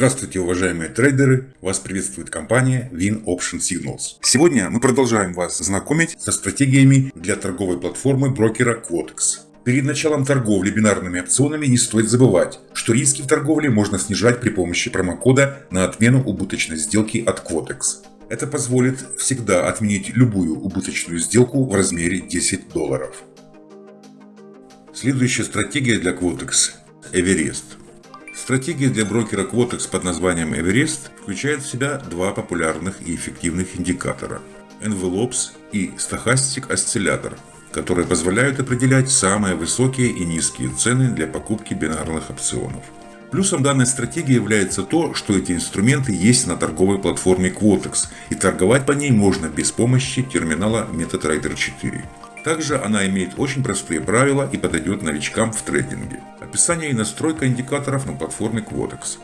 Здравствуйте, уважаемые трейдеры! Вас приветствует компания Win Option Signals. Сегодня мы продолжаем вас знакомить со стратегиями для торговой платформы брокера Quotex. Перед началом торговли бинарными опционами не стоит забывать, что риски в торговле можно снижать при помощи промокода на отмену убыточной сделки от Quotex. Это позволит всегда отменить любую убыточную сделку в размере 10 долларов. Следующая стратегия для Quotex – Everest. Стратегия для брокера Quotex под названием Everest включает в себя два популярных и эффективных индикатора – Envelopes и Stochastic Oscillator, которые позволяют определять самые высокие и низкие цены для покупки бинарных опционов. Плюсом данной стратегии является то, что эти инструменты есть на торговой платформе Quotex, и торговать по ней можно без помощи терминала MetaTrader 4. Также она имеет очень простые правила и подойдет новичкам в трейдинге. Описание и настройка индикаторов на платформе Quotex.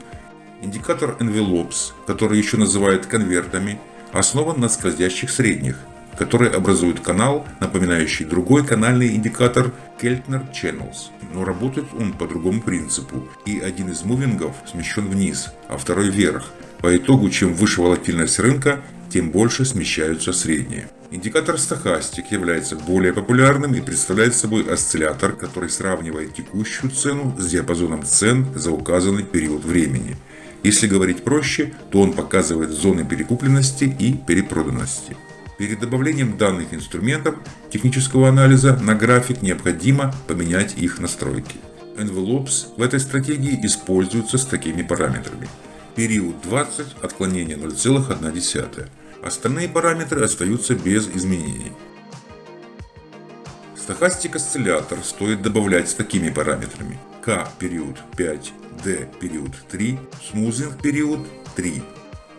Индикатор Envelopes, который еще называют конвертами, основан на скользящих средних, которые образуют канал, напоминающий другой канальный индикатор Keltner Channels. Но работает он по другому принципу, и один из мувингов смещен вниз, а второй вверх. По итогу, чем выше волатильность рынка, тем больше смещаются средние. Индикатор стохастик является более популярным и представляет собой осциллятор, который сравнивает текущую цену с диапазоном цен за указанный период времени. Если говорить проще, то он показывает зоны перекупленности и перепроданности. Перед добавлением данных инструментов технического анализа на график необходимо поменять их настройки. Envelopes в этой стратегии используются с такими параметрами. Период 20, отклонение 0,1. Остальные параметры остаются без изменений. Стохастик осциллятор стоит добавлять с такими параметрами. К период 5, D период 3, смузинг период 3.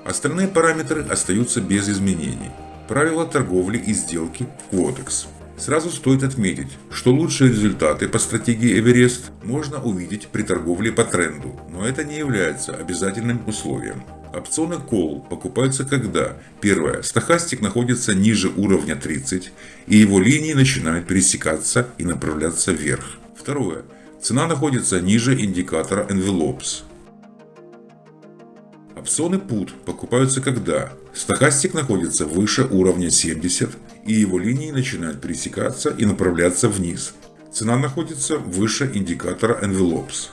Остальные параметры остаются без изменений. Правила торговли и сделки в Quotex. Сразу стоит отметить, что лучшие результаты по стратегии Эверест можно увидеть при торговле по тренду, но это не является обязательным условием. Опционы Call покупаются когда Первое. Стохастик находится ниже уровня 30 и его линии начинают пересекаться и направляться вверх. Второе. Цена находится ниже индикатора Envelopes. Опционы Put покупаются когда стохастик находится выше уровня 70 и его линии начинают пересекаться и направляться вниз. Цена находится выше индикатора Envelopes.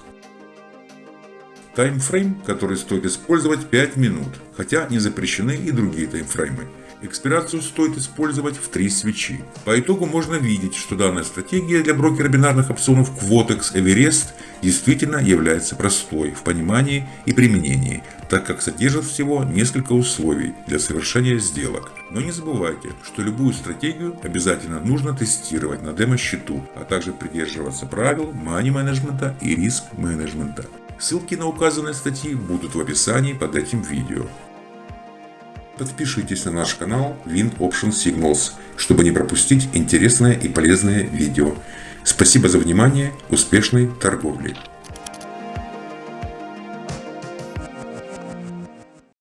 Таймфрейм, который стоит использовать 5 минут, хотя не запрещены и другие таймфреймы. Экспирацию стоит использовать в 3 свечи. По итогу можно видеть, что данная стратегия для брокера бинарных опционов Quotex Everest действительно является простой в понимании и применении, так как содержит всего несколько условий для совершения сделок. Но не забывайте, что любую стратегию обязательно нужно тестировать на демо-счету, а также придерживаться правил мани-менеджмента и риск-менеджмента. Ссылки на указанные статьи будут в описании под этим видео. Подпишитесь на наш канал Wind Option Signals, чтобы не пропустить интересное и полезное видео. Спасибо за внимание, успешной торговли!